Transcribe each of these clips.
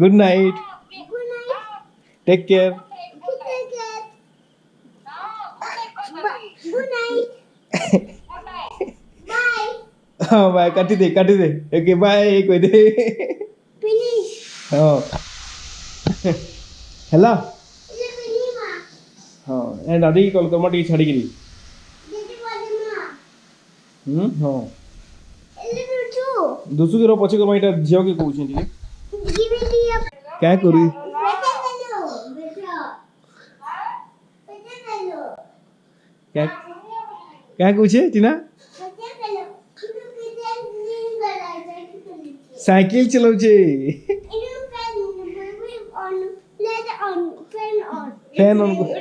Good night take care हाँ bye काटी दे काटी दे ओके बाय कोई दे हाँ हेलो हाँ ए दादी कॉल कर मटी छाड़ी गिरी हम्म हाँ little too. ଦୁସୁକିର ପଛେ କର୍ମା ଏଇଟା ଝିଅକେ କହୁଛି ଟିକେ Give me the uh, କାଁ କରି better hello. Better. Better hello. କାଁ କାଁ କହୁଛେ Tina Better hello. You can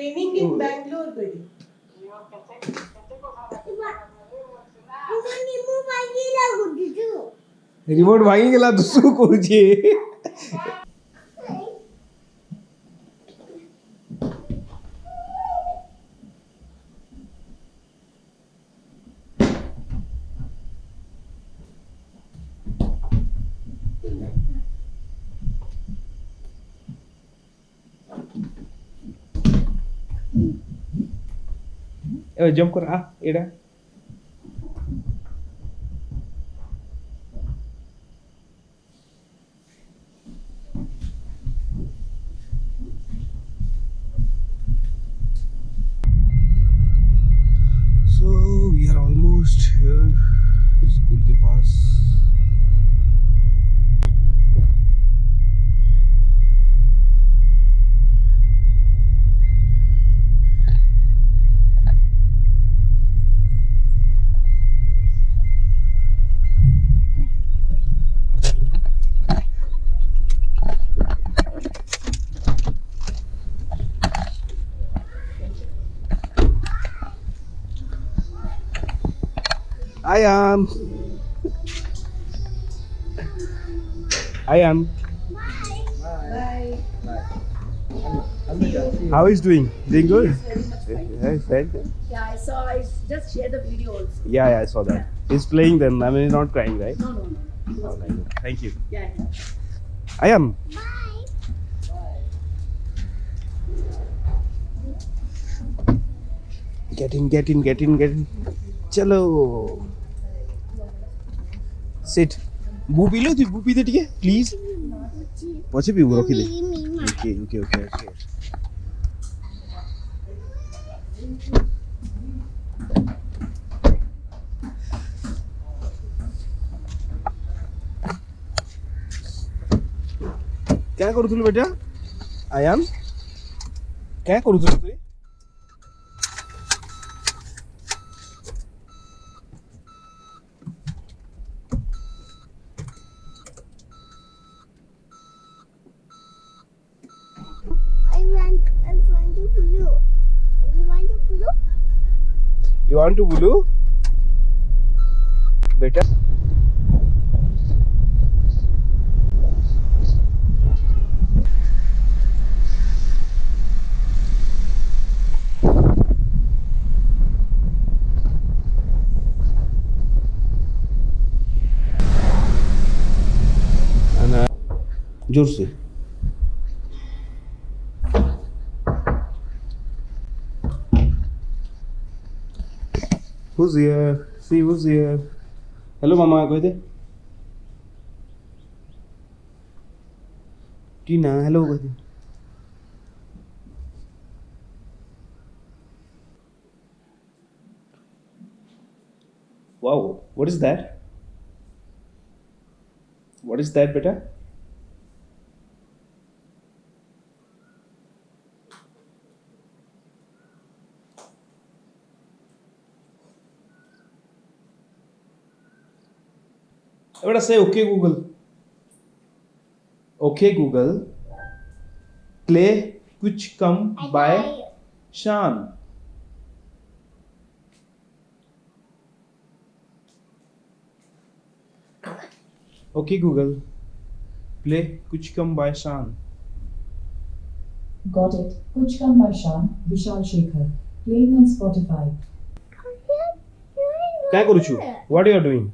Vanilla. It's raining in Bangalore করে Mummy, move vanilla জম কর আ এটা So we are almost here, school के पास Ayan. Ayan. How is doing? Doing good? Yes, right? Yeah, I saw. I just shared the video also. Yeah, yeah, I saw that. He's playing them. I mean, he's not crying, right? No, no, no. He was fine. Thank you. Yeah, yeah. Ayan. Get in, get in, get in, get in. चलो sit बू P low तू बू P दे ठीक है please पछे पीबू रखी दे ओके ओके ओके ओके क्या କରୁଥିଲୁ ବେଟା ଆୟାନ क्या କରୁଥିଲୁ ତୁ you want to blue? Better? And uh, jersey Who's here? See who's here? Hello, Mama. Go ahead. Tina, hello. Go ahead. Wow, what is that? What is that, beta? बेटा say okay Google. Okay Google. Play कुछ कम by Shan. Okay Google. Play कुछ कम by Shan. Got it. Kuch Kam by Shan, Vishal Shekhar. Playing on Spotify. काय करू छू what you are doing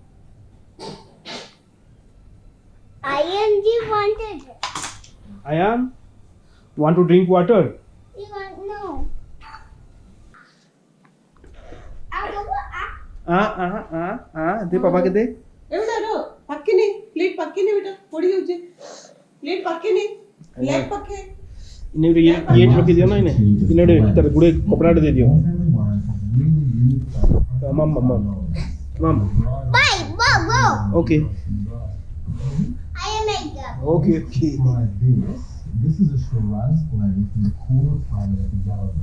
advantage. I am. Want to drink water? No. आ आ आ आ दे पापा के दे. ए बेटा रो पक्के नहीं. प्लेट पक्के नहीं बेटा. पड़ी हो जे प्लेट पक्के नहीं. लेग पक्के इन्हें ये ये रख दियो ना इन्हें. इन्हें भीतर गुड़े कपड़ा दे दियो. तो, मम मम मम. Bye bye okay Okay, okay. Like this. This is a Shiraz blend from the cooler climate of the Gallup.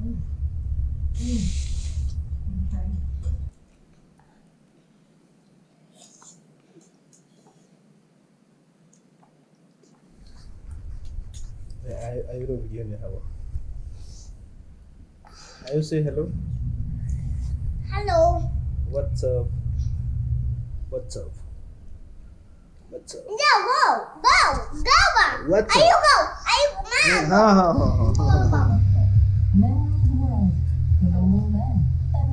Mm. Mm. Okay. ayuro video niya hello? I will say hello. Hello. What's up? What's up? What's up? No, go, go, go. What's Are you go? Are you mom? Yeah, oh.